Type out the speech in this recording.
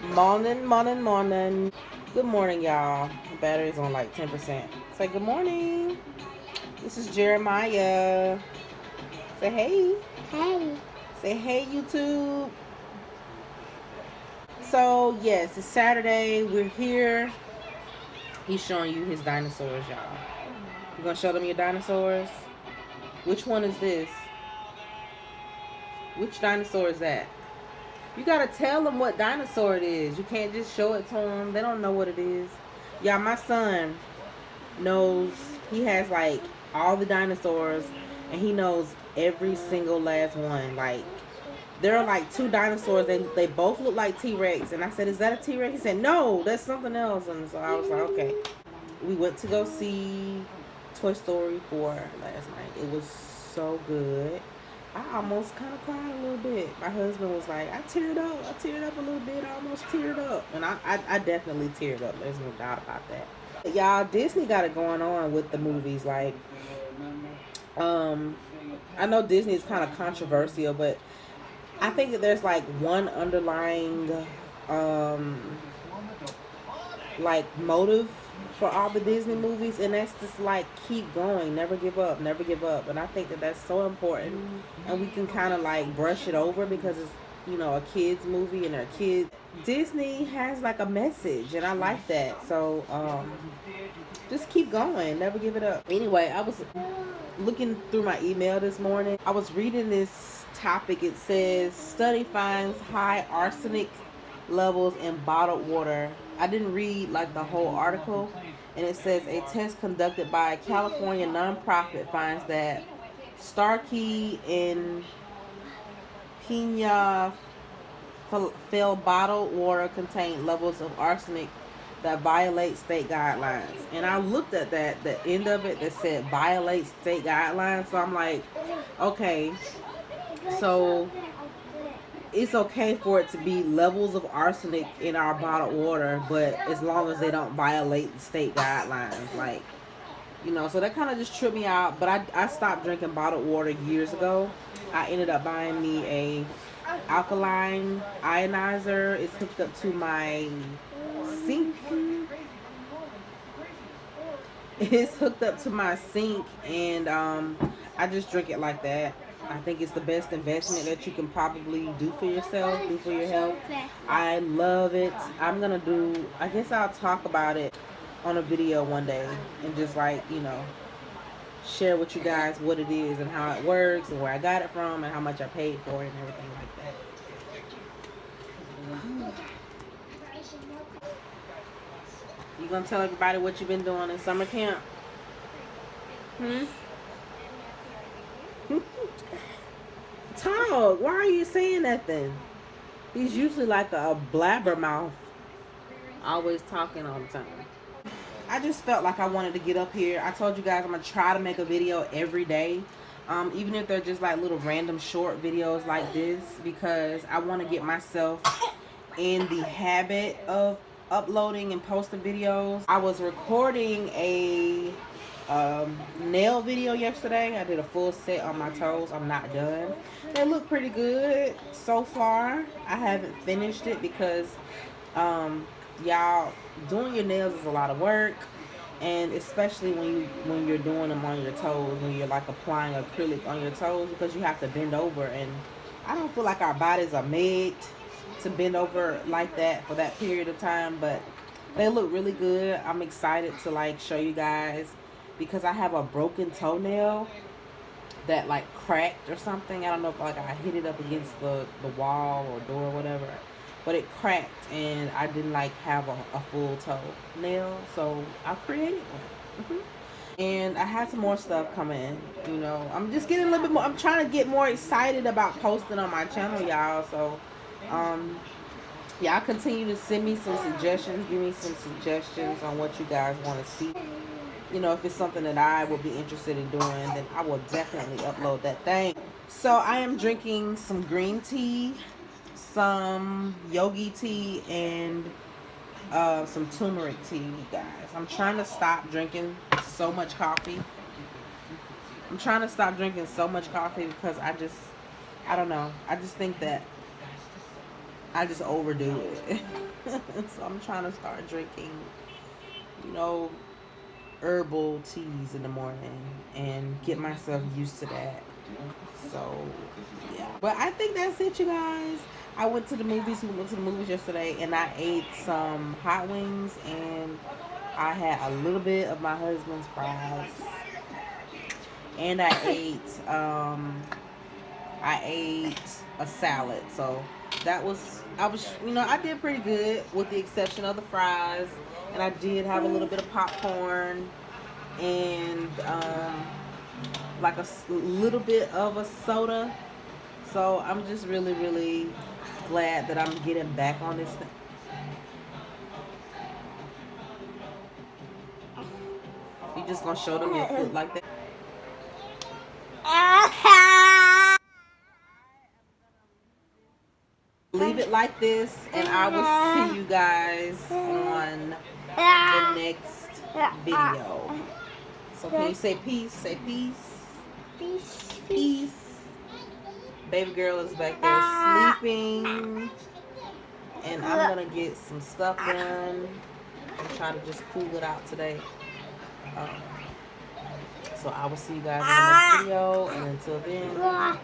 Morning, morning, morning. Good morning, y'all. Battery's on like 10%. Say good morning. This is Jeremiah. Say hey. Hey. Say hey, YouTube. So, yes, it's Saturday. We're here. He's showing you his dinosaurs, y'all. You gonna show them your dinosaurs? Which one is this? Which dinosaur is that? You gotta tell them what dinosaur it is. You can't just show it to them. They don't know what it is. Yeah, my son knows. He has like all the dinosaurs, and he knows every single last one. Like there are like two dinosaurs. They they both look like T Rex, and I said, "Is that a T Rex?" He said, "No, that's something else." And so I was like, "Okay." We went to go see Toy Story 4 last night. It was so good. I almost kind of cried a little bit. My husband was like, I teared up. I teared up a little bit. I almost teared up. And I, I, I definitely teared up. There's no doubt about that. Y'all, Disney got it going on with the movies. Like, um, I know Disney is kind of controversial, but I think that there's like one underlying, um, like motive for all the Disney movies, and that's just like keep going, never give up, never give up. And I think that that's so important, and we can kind of like brush it over because it's you know a kids movie and a kid. Disney has like a message, and I like that. So um, just keep going, never give it up. Anyway, I was looking through my email this morning. I was reading this topic. It says study finds high arsenic levels in bottled water. I didn't read like the whole article, and it says a test conducted by a California nonprofit finds that Starkey and Pina fill bottled water contain levels of arsenic that violate state guidelines. And I looked at that, the end of it that said violate state guidelines. So I'm like, okay, so it's okay for it to be levels of arsenic in our bottled water, but as long as they don't violate the state guidelines, like you know, so that kind of just tripped me out. But I, I stopped drinking bottled water years ago. I ended up buying me a alkaline ionizer. It's hooked up to my sink. It's hooked up to my sink, and um, I just drink it like that. I think it's the best investment that you can probably do for yourself, do for your health. I love it. I'm going to do, I guess I'll talk about it on a video one day and just like, you know, share with you guys what it is and how it works and where I got it from and how much I paid for it and everything like that. You gonna tell everybody what you've been doing in summer camp? Hmm? Talk. Why are you saying that then? He's usually like a blabbermouth. Always talking all the time. I just felt like I wanted to get up here. I told you guys I'm going to try to make a video every day. Um, even if they're just like little random short videos like this. Because I want to get myself in the habit of uploading and posting videos. I was recording a um, nail video yesterday. I did a full set on my toes. I'm not done. They look pretty good so far. I haven't finished it because um, y'all doing your nails is a lot of work and especially when you when you're doing them on your toes when you're like applying acrylic on your toes because you have to bend over and I don't feel like our bodies are made to bend over like that for that period of time but they look really good I'm excited to like show you guys because I have a broken toenail that like cracked or something. I don't know if like I hit it up against the, the wall or door or whatever. But it cracked and I didn't like have a, a full toe nail. So I created one. Mm -hmm. And I had some more stuff coming, you know. I'm just getting a little bit more, I'm trying to get more excited about posting on my channel, y'all. So, um, y'all continue to send me some suggestions. Give me some suggestions on what you guys want to see you know, if it's something that I will be interested in doing, then I will definitely upload that thing. So I am drinking some green tea, some yogi tea, and uh, some turmeric tea, guys. I'm trying to stop drinking so much coffee. I'm trying to stop drinking so much coffee because I just, I don't know. I just think that I just overdo it. so I'm trying to start drinking, you know, herbal teas in the morning and get myself used to that. So yeah. But I think that's it, you guys. I went to the movies. We went to the movies yesterday, and I ate some hot wings, and I had a little bit of my husband's fries, and I ate um, I ate a salad. So that was I was you know I did pretty good with the exception of the fries, and I did have a little bit of popcorn and um, like a little bit of a soda. So I'm just really really glad that I'm getting back on this thing. You just gonna show them your foot like that? It like this, and I will see you guys on the next video. So can you say peace? Say peace. Peace. Peace. Baby girl is back there sleeping. And I'm going to get some stuff done and try to just cool it out today. Um, so I will see you guys in the next video. And until then,